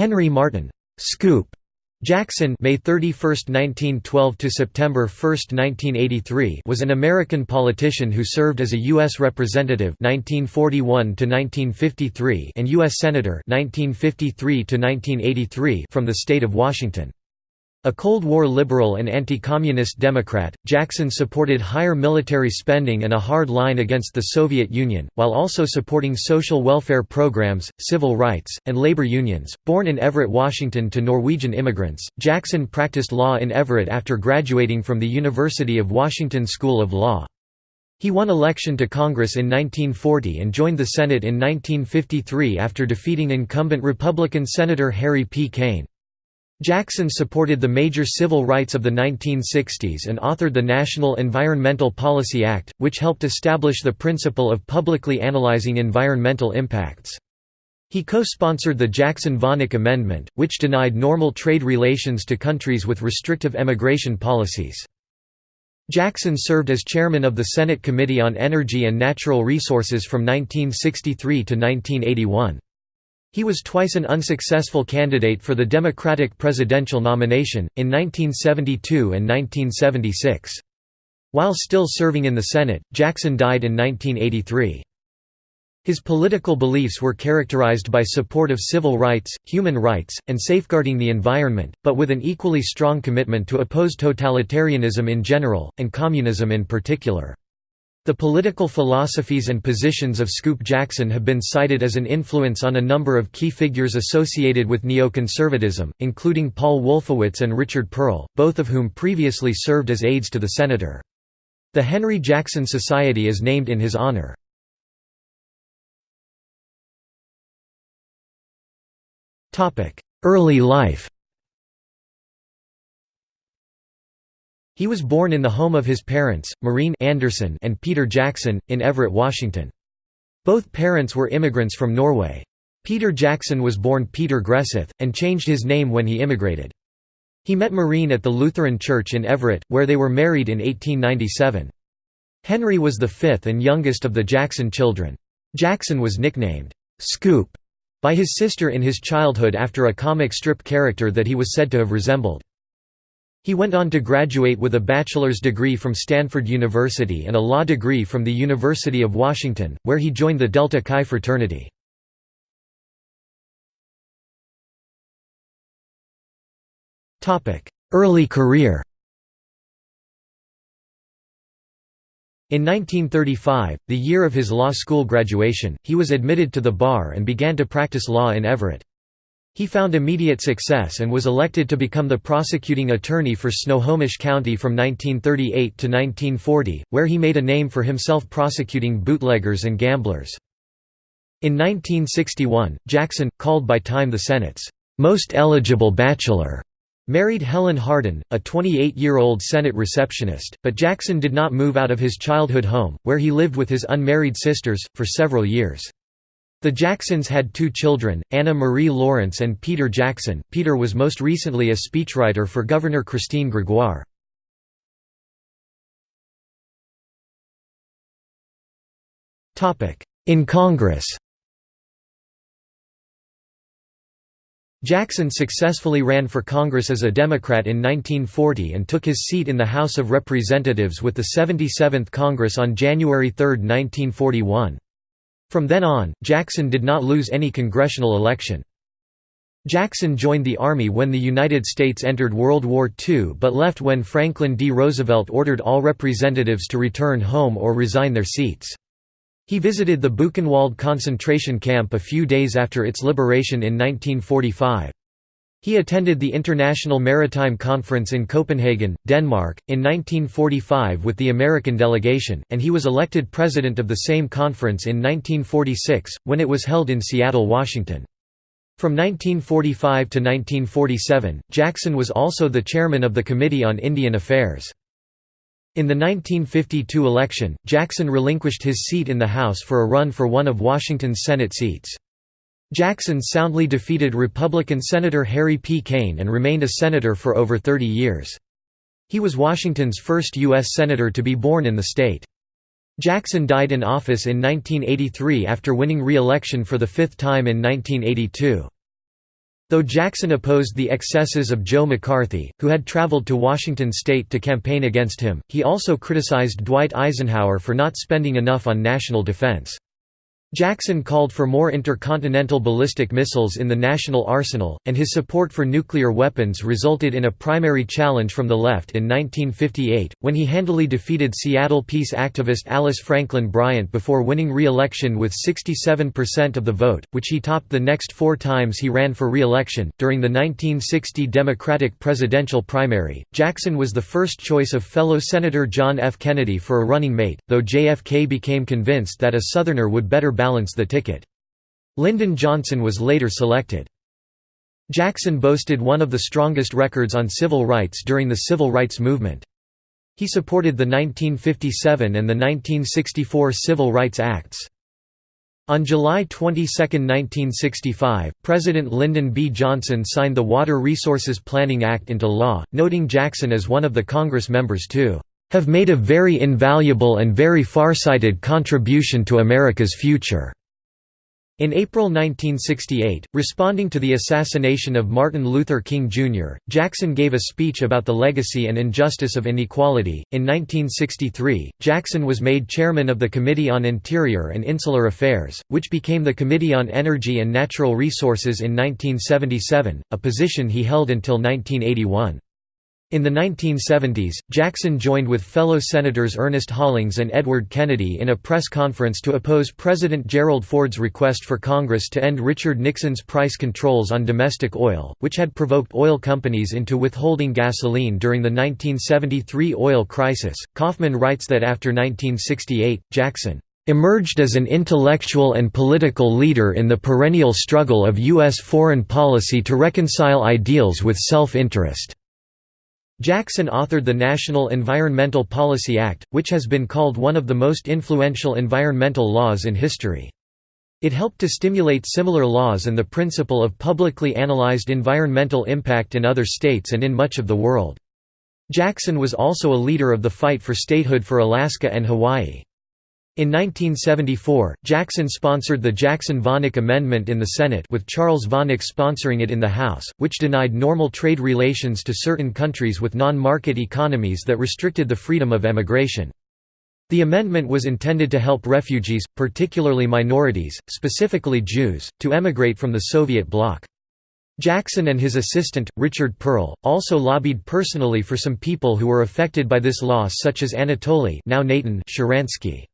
Henry Martin Scoop Jackson May 31, 1912 to September 1, 1983 was an American politician who served as a U.S. Representative 1941 to 1953 and U.S. Senator 1953 to 1983 from the state of Washington. A Cold War liberal and anti-communist Democrat, Jackson supported higher military spending and a hard line against the Soviet Union, while also supporting social welfare programs, civil rights, and labor unions. Born in Everett, Washington to Norwegian immigrants, Jackson practiced law in Everett after graduating from the University of Washington School of Law. He won election to Congress in 1940 and joined the Senate in 1953 after defeating incumbent Republican Senator Harry P. Cain. Jackson supported the major civil rights of the 1960s and authored the National Environmental Policy Act, which helped establish the principle of publicly analyzing environmental impacts. He co-sponsored the Jackson-Vanik Amendment, which denied normal trade relations to countries with restrictive emigration policies. Jackson served as chairman of the Senate Committee on Energy and Natural Resources from 1963 to 1981. He was twice an unsuccessful candidate for the Democratic presidential nomination, in 1972 and 1976. While still serving in the Senate, Jackson died in 1983. His political beliefs were characterized by support of civil rights, human rights, and safeguarding the environment, but with an equally strong commitment to oppose totalitarianism in general, and communism in particular. The political philosophies and positions of Scoop Jackson have been cited as an influence on a number of key figures associated with neoconservatism, including Paul Wolfowitz and Richard Perle, both of whom previously served as aides to the senator. The Henry Jackson Society is named in his honor. Early life He was born in the home of his parents, Maureen Anderson and Peter Jackson, in Everett, Washington. Both parents were immigrants from Norway. Peter Jackson was born Peter Gresseth, and changed his name when he immigrated. He met Maureen at the Lutheran Church in Everett, where they were married in 1897. Henry was the fifth and youngest of the Jackson children. Jackson was nicknamed, "'Scoop' by his sister in his childhood after a comic strip character that he was said to have resembled. He went on to graduate with a bachelor's degree from Stanford University and a law degree from the University of Washington, where he joined the Delta Chi fraternity. Early career In 1935, the year of his law school graduation, he was admitted to the bar and began to practice law in Everett. He found immediate success and was elected to become the prosecuting attorney for Snohomish County from 1938 to 1940, where he made a name for himself prosecuting bootleggers and gamblers. In 1961, Jackson, called by Time the Senate's most eligible bachelor, married Helen Hardin, a 28-year-old Senate receptionist, but Jackson did not move out of his childhood home, where he lived with his unmarried sisters, for several years. The Jacksons had two children, Anna Marie Laurence and Peter Jackson. Peter was most recently a speechwriter for Governor Christine Gregoire. In Congress Jackson successfully ran for Congress as a Democrat in 1940 and took his seat in the House of Representatives with the 77th Congress on January 3, 1941. From then on, Jackson did not lose any congressional election. Jackson joined the Army when the United States entered World War II but left when Franklin D. Roosevelt ordered all representatives to return home or resign their seats. He visited the Buchenwald concentration camp a few days after its liberation in 1945. He attended the International Maritime Conference in Copenhagen, Denmark, in 1945 with the American delegation, and he was elected president of the same conference in 1946, when it was held in Seattle, Washington. From 1945 to 1947, Jackson was also the chairman of the Committee on Indian Affairs. In the 1952 election, Jackson relinquished his seat in the House for a run for one of Washington's Senate seats. Jackson soundly defeated Republican Senator Harry P. Cain and remained a senator for over 30 years. He was Washington's first U.S. Senator to be born in the state. Jackson died in office in 1983 after winning re-election for the fifth time in 1982. Though Jackson opposed the excesses of Joe McCarthy, who had traveled to Washington state to campaign against him, he also criticized Dwight Eisenhower for not spending enough on national defense. Jackson called for more intercontinental ballistic missiles in the national arsenal, and his support for nuclear weapons resulted in a primary challenge from the left in 1958, when he handily defeated Seattle peace activist Alice Franklin Bryant before winning re-election with 67% of the vote, which he topped the next four times he ran for re-election. During the 1960 Democratic presidential primary, Jackson was the first choice of fellow Senator John F. Kennedy for a running mate, though JFK became convinced that a Southerner would better balance the ticket. Lyndon Johnson was later selected. Jackson boasted one of the strongest records on civil rights during the civil rights movement. He supported the 1957 and the 1964 Civil Rights Acts. On July 22, 1965, President Lyndon B. Johnson signed the Water Resources Planning Act into law, noting Jackson as one of the Congress members too have made a very invaluable and very farsighted contribution to America's future." In April 1968, responding to the assassination of Martin Luther King Jr., Jackson gave a speech about the legacy and injustice of inequality. In 1963, Jackson was made chairman of the Committee on Interior and Insular Affairs, which became the Committee on Energy and Natural Resources in 1977, a position he held until 1981. In the 1970s, Jackson joined with fellow Senators Ernest Hollings and Edward Kennedy in a press conference to oppose President Gerald Ford's request for Congress to end Richard Nixon's price controls on domestic oil, which had provoked oil companies into withholding gasoline during the 1973 oil crisis. Kaufman writes that after 1968, Jackson emerged as an intellectual and political leader in the perennial struggle of U.S. foreign policy to reconcile ideals with self-interest. Jackson authored the National Environmental Policy Act, which has been called one of the most influential environmental laws in history. It helped to stimulate similar laws and the principle of publicly analyzed environmental impact in other states and in much of the world. Jackson was also a leader of the fight for statehood for Alaska and Hawaii. In 1974, Jackson sponsored the Jackson-Vanik Amendment in the Senate with Charles Vanik sponsoring it in the House, which denied normal trade relations to certain countries with non-market economies that restricted the freedom of emigration. The amendment was intended to help refugees, particularly minorities, specifically Jews, to emigrate from the Soviet bloc. Jackson and his assistant, Richard Perle, also lobbied personally for some people who were affected by this law such as Anatoly now Sharansky.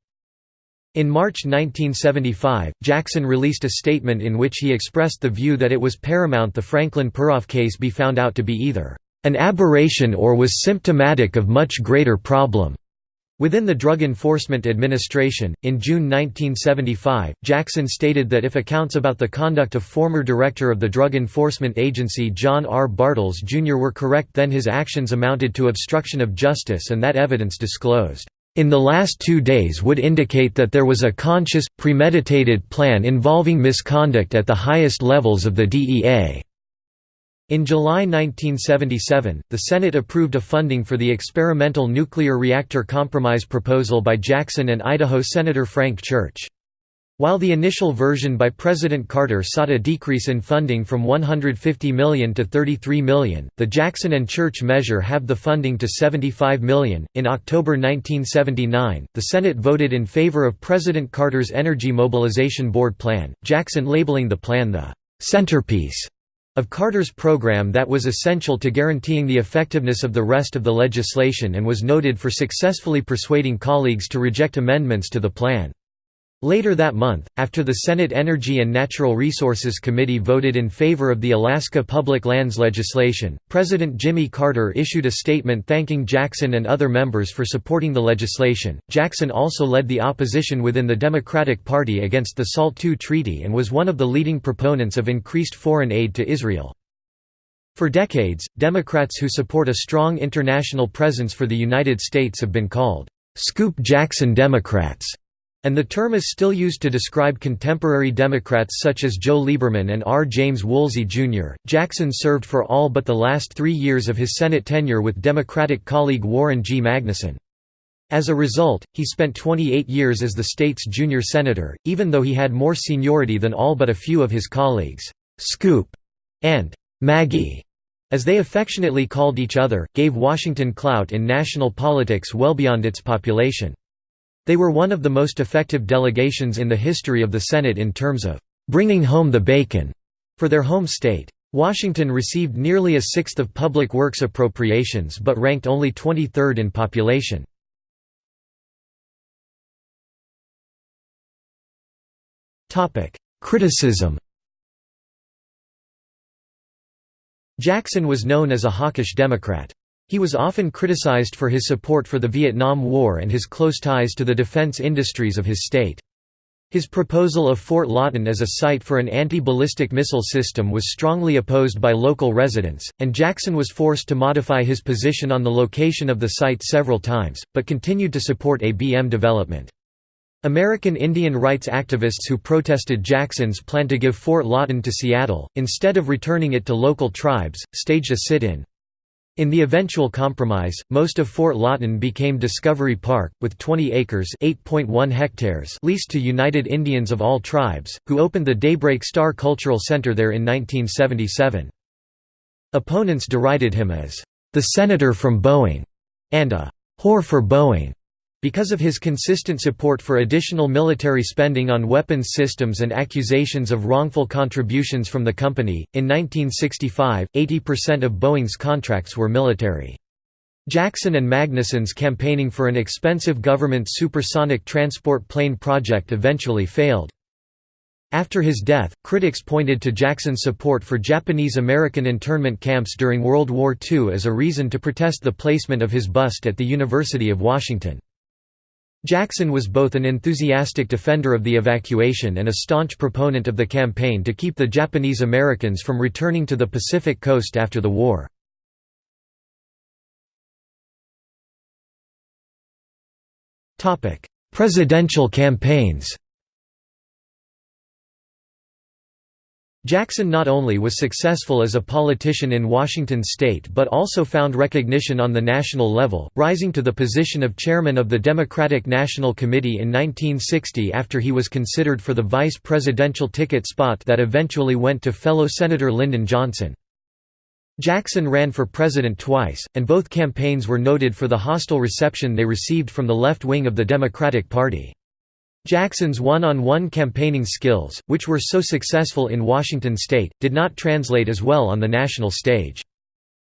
In March 1975, Jackson released a statement in which he expressed the view that it was paramount the Franklin Peroff case be found out to be either an aberration or was symptomatic of much greater problem. Within the Drug Enforcement Administration, in June 1975, Jackson stated that if accounts about the conduct of former director of the Drug Enforcement Agency John R. Bartels Jr. were correct then his actions amounted to obstruction of justice and that evidence disclosed in the last two days would indicate that there was a conscious, premeditated plan involving misconduct at the highest levels of the DEA. In July 1977, the Senate approved a funding for the experimental nuclear reactor compromise proposal by Jackson and Idaho Senator Frank Church. While the initial version by President Carter sought a decrease in funding from 150 million to 33 million, the Jackson and Church measure halved the funding to 75 million. In October 1979, the Senate voted in favor of President Carter's Energy Mobilization Board plan, Jackson labeling the plan the centerpiece of Carter's program that was essential to guaranteeing the effectiveness of the rest of the legislation and was noted for successfully persuading colleagues to reject amendments to the plan. Later that month, after the Senate Energy and Natural Resources Committee voted in favor of the Alaska Public Lands legislation, President Jimmy Carter issued a statement thanking Jackson and other members for supporting the legislation. Jackson also led the opposition within the Democratic Party against the SALT II treaty and was one of the leading proponents of increased foreign aid to Israel. For decades, Democrats who support a strong international presence for the United States have been called, Scoop Jackson Democrats and the term is still used to describe contemporary Democrats such as Joe Lieberman and R. James Woolsey, Jr. Jackson served for all but the last three years of his Senate tenure with Democratic colleague Warren G. Magnuson. As a result, he spent 28 years as the state's junior senator, even though he had more seniority than all but a few of his colleagues. Scoop and Maggie, as they affectionately called each other, gave Washington clout in national politics well beyond its population. They were one of the most effective delegations in the history of the Senate in terms of bringing home the bacon for their home state. Washington received nearly a sixth of public works appropriations but ranked only 23rd in population. Criticism Jackson was known as a hawkish Democrat. He was often criticized for his support for the Vietnam War and his close ties to the defense industries of his state. His proposal of Fort Lawton as a site for an anti-ballistic missile system was strongly opposed by local residents, and Jackson was forced to modify his position on the location of the site several times, but continued to support ABM development. American Indian rights activists who protested Jackson's plan to give Fort Lawton to Seattle, instead of returning it to local tribes, staged a sit-in. In the eventual compromise, most of Fort Lawton became Discovery Park, with 20 acres hectares leased to United Indians of all tribes, who opened the Daybreak Star Cultural Center there in 1977. Opponents derided him as, "...the senator from Boeing", and a "...whore for Boeing". Because of his consistent support for additional military spending on weapons systems and accusations of wrongful contributions from the company, in 1965, 80% of Boeing's contracts were military. Jackson and Magnuson's campaigning for an expensive government supersonic transport plane project eventually failed. After his death, critics pointed to Jackson's support for Japanese-American internment camps during World War II as a reason to protest the placement of his bust at the University of Washington. Jackson was both an enthusiastic defender of the evacuation and a staunch proponent of the campaign to keep the Japanese Americans from returning to the Pacific coast after the war. Presidential campaigns Jackson not only was successful as a politician in Washington state but also found recognition on the national level, rising to the position of chairman of the Democratic National Committee in 1960 after he was considered for the vice presidential ticket spot that eventually went to fellow Senator Lyndon Johnson. Jackson ran for president twice, and both campaigns were noted for the hostile reception they received from the left wing of the Democratic Party. Jackson's one-on-one -on -one campaigning skills, which were so successful in Washington state, did not translate as well on the national stage.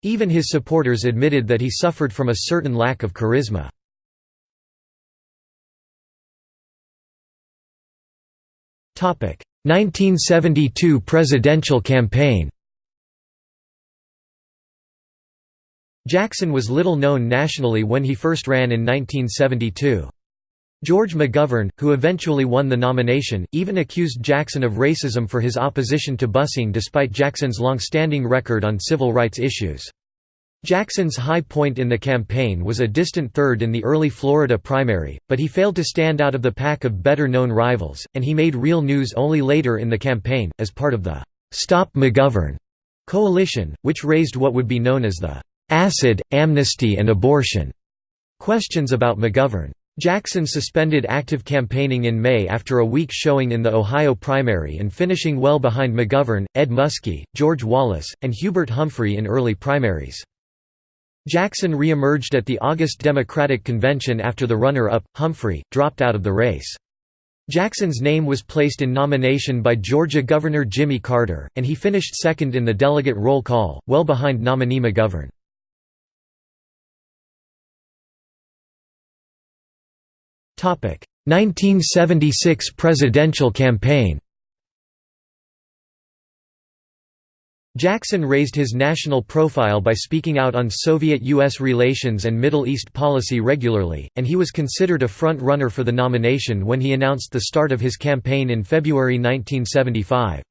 Even his supporters admitted that he suffered from a certain lack of charisma. Topic: 1972 presidential campaign. Jackson was little known nationally when he first ran in 1972. George McGovern, who eventually won the nomination, even accused Jackson of racism for his opposition to busing despite Jackson's long-standing record on civil rights issues. Jackson's high point in the campaign was a distant third in the early Florida primary, but he failed to stand out of the pack of better-known rivals, and he made real news only later in the campaign, as part of the «Stop McGovern» coalition, which raised what would be known as the «acid, amnesty and abortion» questions about McGovern. Jackson suspended active campaigning in May after a weak showing in the Ohio primary and finishing well behind McGovern, Ed Muskie, George Wallace, and Hubert Humphrey in early primaries. Jackson re-emerged at the August Democratic Convention after the runner-up, Humphrey, dropped out of the race. Jackson's name was placed in nomination by Georgia Governor Jimmy Carter, and he finished second in the delegate roll call, well behind nominee McGovern. 1976 presidential campaign Jackson raised his national profile by speaking out on Soviet-U.S. relations and Middle East policy regularly, and he was considered a front-runner for the nomination when he announced the start of his campaign in February 1975.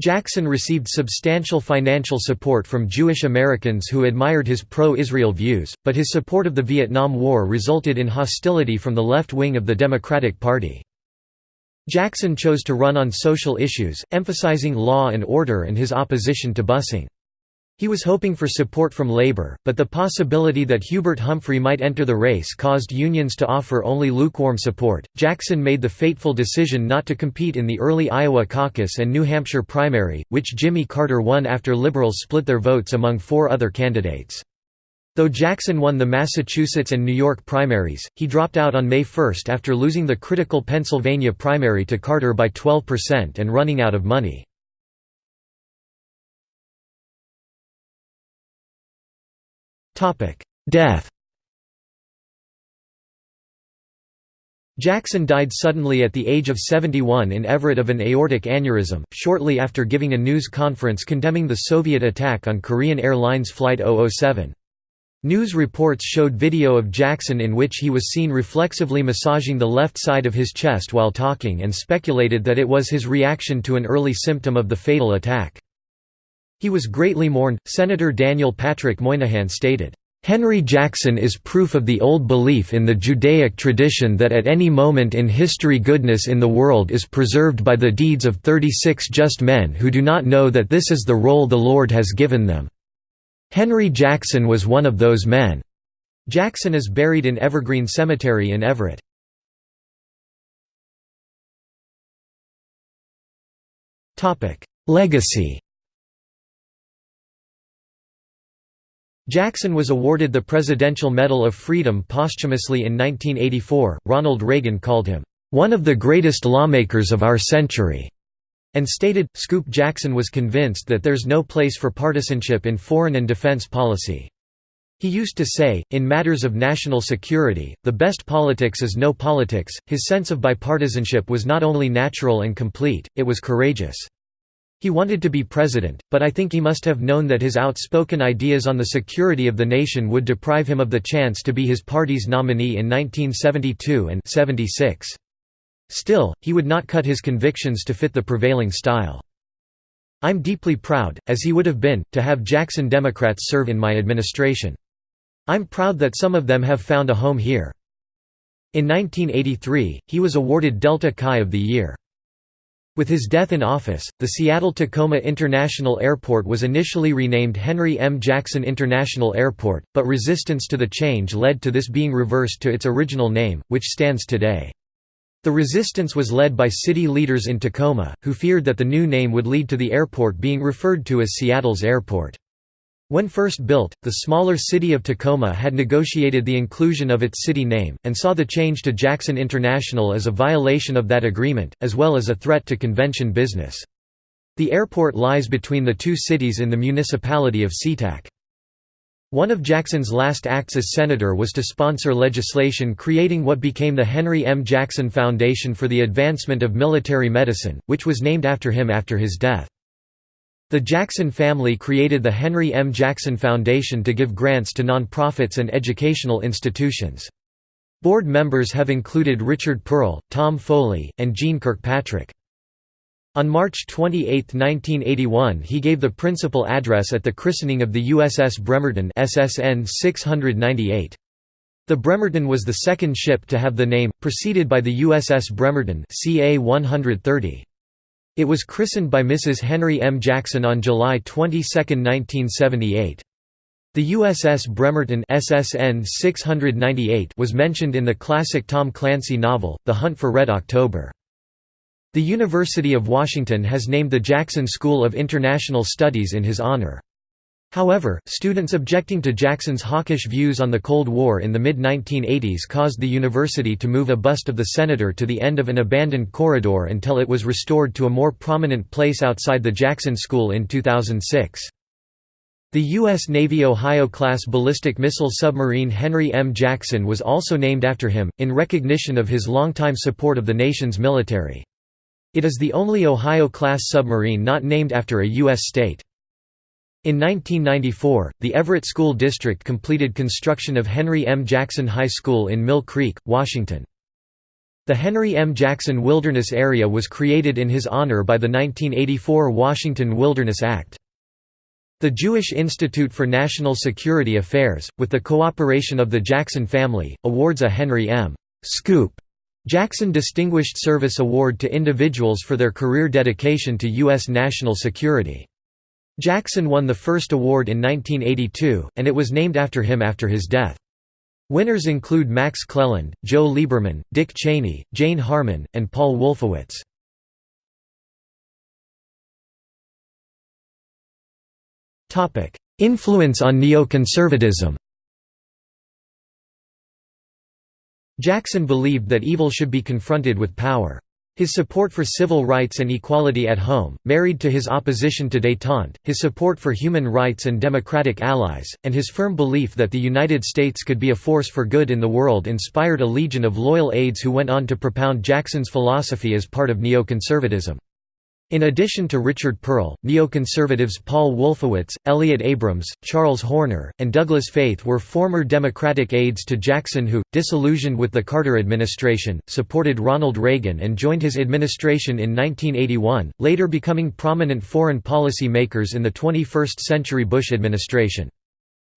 Jackson received substantial financial support from Jewish Americans who admired his pro-Israel views, but his support of the Vietnam War resulted in hostility from the left wing of the Democratic Party. Jackson chose to run on social issues, emphasizing law and order and his opposition to busing. He was hoping for support from Labour, but the possibility that Hubert Humphrey might enter the race caused unions to offer only lukewarm support. Jackson made the fateful decision not to compete in the early Iowa caucus and New Hampshire primary, which Jimmy Carter won after Liberals split their votes among four other candidates. Though Jackson won the Massachusetts and New York primaries, he dropped out on May 1 after losing the critical Pennsylvania primary to Carter by 12% and running out of money. Death Jackson died suddenly at the age of 71 in Everett of an aortic aneurysm, shortly after giving a news conference condemning the Soviet attack on Korean Airlines Flight 007. News reports showed video of Jackson in which he was seen reflexively massaging the left side of his chest while talking and speculated that it was his reaction to an early symptom of the fatal attack. He was greatly mourned. Senator Daniel Patrick Moynihan stated, Henry Jackson is proof of the old belief in the Judaic tradition that at any moment in history goodness in the world is preserved by the deeds of 36 just men who do not know that this is the role the Lord has given them. Henry Jackson was one of those men. Jackson is buried in Evergreen Cemetery in Everett. Legacy Jackson was awarded the Presidential Medal of Freedom posthumously in 1984. Ronald Reagan called him, one of the greatest lawmakers of our century, and stated, Scoop Jackson was convinced that there's no place for partisanship in foreign and defense policy. He used to say, in matters of national security, the best politics is no politics. His sense of bipartisanship was not only natural and complete, it was courageous. He wanted to be president, but I think he must have known that his outspoken ideas on the security of the nation would deprive him of the chance to be his party's nominee in 1972 and 76. Still, he would not cut his convictions to fit the prevailing style. I'm deeply proud, as he would have been, to have Jackson Democrats serve in my administration. I'm proud that some of them have found a home here. In 1983, he was awarded Delta Chi of the Year. With his death in office, the Seattle-Tacoma International Airport was initially renamed Henry M. Jackson International Airport, but resistance to the change led to this being reversed to its original name, which stands today. The resistance was led by city leaders in Tacoma, who feared that the new name would lead to the airport being referred to as Seattle's airport. When first built, the smaller city of Tacoma had negotiated the inclusion of its city name, and saw the change to Jackson International as a violation of that agreement, as well as a threat to convention business. The airport lies between the two cities in the municipality of SeaTac. One of Jackson's last acts as senator was to sponsor legislation creating what became the Henry M. Jackson Foundation for the Advancement of Military Medicine, which was named after him after his death. The Jackson family created the Henry M. Jackson Foundation to give grants to nonprofits and educational institutions. Board members have included Richard Perle, Tom Foley, and Jeane Kirkpatrick. On March 28, 1981 he gave the principal address at the christening of the USS Bremerton SSN 698. The Bremerton was the second ship to have the name, preceded by the USS Bremerton CA 130. It was christened by Mrs. Henry M. Jackson on July 22, 1978. The USS Bremerton SSN 698 was mentioned in the classic Tom Clancy novel, The Hunt for Red October. The University of Washington has named the Jackson School of International Studies in his honor. However, students objecting to Jackson's hawkish views on the Cold War in the mid-1980s caused the university to move a bust of the senator to the end of an abandoned corridor until it was restored to a more prominent place outside the Jackson School in 2006. The U.S. Navy Ohio-class ballistic missile submarine Henry M. Jackson was also named after him, in recognition of his longtime support of the nation's military. It is the only Ohio-class submarine not named after a U.S. state. In 1994, the Everett School District completed construction of Henry M. Jackson High School in Mill Creek, Washington. The Henry M. Jackson Wilderness Area was created in his honor by the 1984 Washington Wilderness Act. The Jewish Institute for National Security Affairs, with the cooperation of the Jackson family, awards a Henry M. Scoop Jackson Distinguished Service Award to individuals for their career dedication to U.S. national security. Jackson won the first award in 1982, and it was named after him after his death. Winners include Max Cleland, Joe Lieberman, Dick Cheney, Jane Harman, and Paul Wolfowitz. Influence on neoconservatism Jackson believed that evil should be confronted with power. His support for civil rights and equality at home, married to his opposition to détente, his support for human rights and democratic allies, and his firm belief that the United States could be a force for good in the world inspired a legion of loyal aides who went on to propound Jackson's philosophy as part of neoconservatism. In addition to Richard Perle, neoconservatives Paul Wolfowitz, Elliott Abrams, Charles Horner, and Douglas Feith were former Democratic aides to Jackson who, disillusioned with the Carter administration, supported Ronald Reagan and joined his administration in 1981, later becoming prominent foreign policy makers in the 21st-century Bush administration.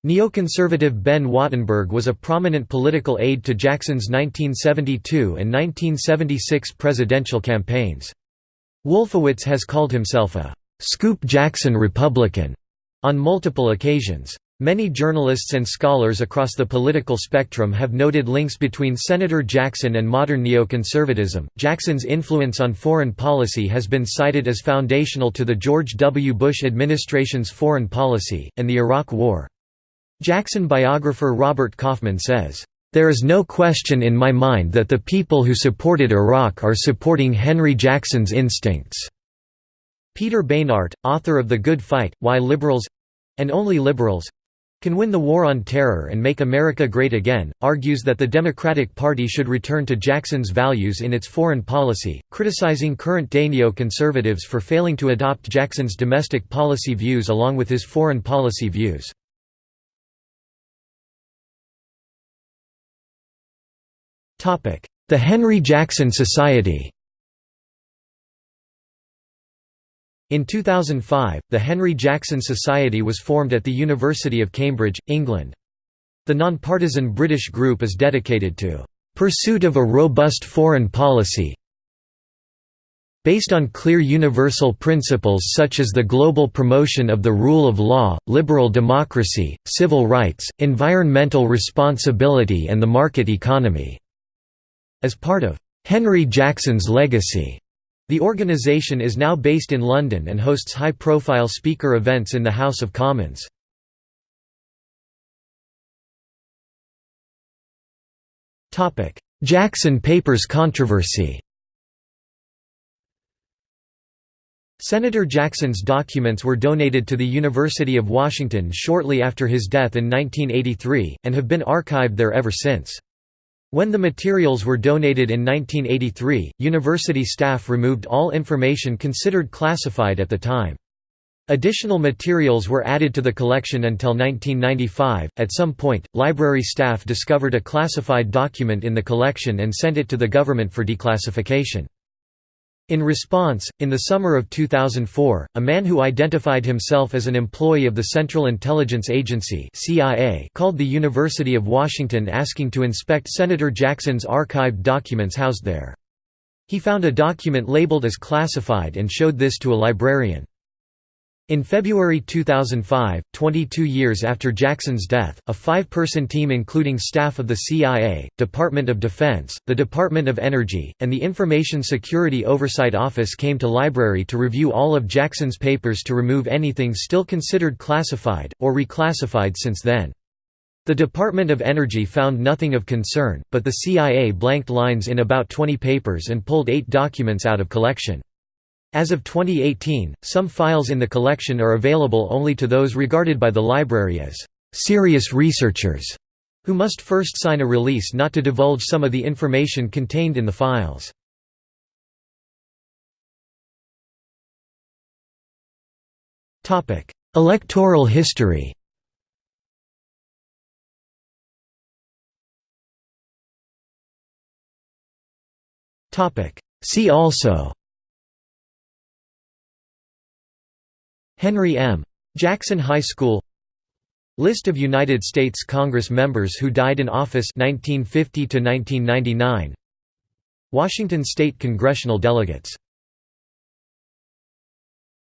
Neoconservative Ben Wattenberg was a prominent political aide to Jackson's 1972 and 1976 presidential campaigns. Wolfowitz has called himself a «Scoop Jackson Republican» on multiple occasions. Many journalists and scholars across the political spectrum have noted links between Senator Jackson and modern neoconservatism. Jackson's influence on foreign policy has been cited as foundational to the George W. Bush administration's foreign policy, and the Iraq War. Jackson biographer Robert Kaufman says, there is no question in my mind that the people who supported Iraq are supporting Henry Jackson's instincts." Peter Beinart, author of The Good Fight, Why Liberals—and Only Liberals—can win the war on terror and make America great again, argues that the Democratic Party should return to Jackson's values in its foreign policy, criticizing current-day neoconservatives for failing to adopt Jackson's domestic policy views along with his foreign policy views. The Henry Jackson Society In 2005, the Henry Jackson Society was formed at the University of Cambridge, England. The nonpartisan British group is dedicated to "...pursuit of a robust foreign policy based on clear universal principles such as the global promotion of the rule of law, liberal democracy, civil rights, environmental responsibility and the market economy." As part of Henry Jackson's legacy, the organization is now based in London and hosts high-profile speaker events in the House of Commons. Jackson Papers controversy Senator Jackson's documents were donated to the University of Washington shortly after his death in 1983, and have been archived there ever since. When the materials were donated in 1983, university staff removed all information considered classified at the time. Additional materials were added to the collection until 1995. At some point, library staff discovered a classified document in the collection and sent it to the government for declassification. In response, in the summer of 2004, a man who identified himself as an employee of the Central Intelligence Agency CIA called the University of Washington asking to inspect Senator Jackson's archived documents housed there. He found a document labeled as classified and showed this to a librarian. In February 2005, 22 years after Jackson's death, a five-person team including staff of the CIA, Department of Defense, the Department of Energy, and the Information Security Oversight Office came to library to review all of Jackson's papers to remove anything still considered classified, or reclassified since then. The Department of Energy found nothing of concern, but the CIA blanked lines in about 20 papers and pulled eight documents out of collection. As of 2018, some files in the collection are available only to those regarded by the library as serious researchers, who must first sign a release not to divulge some of the information contained in the files. Electoral history See also Henry M. Jackson High School. List of United States Congress members who died in office 1950 to 1999 Washington state congressional delegates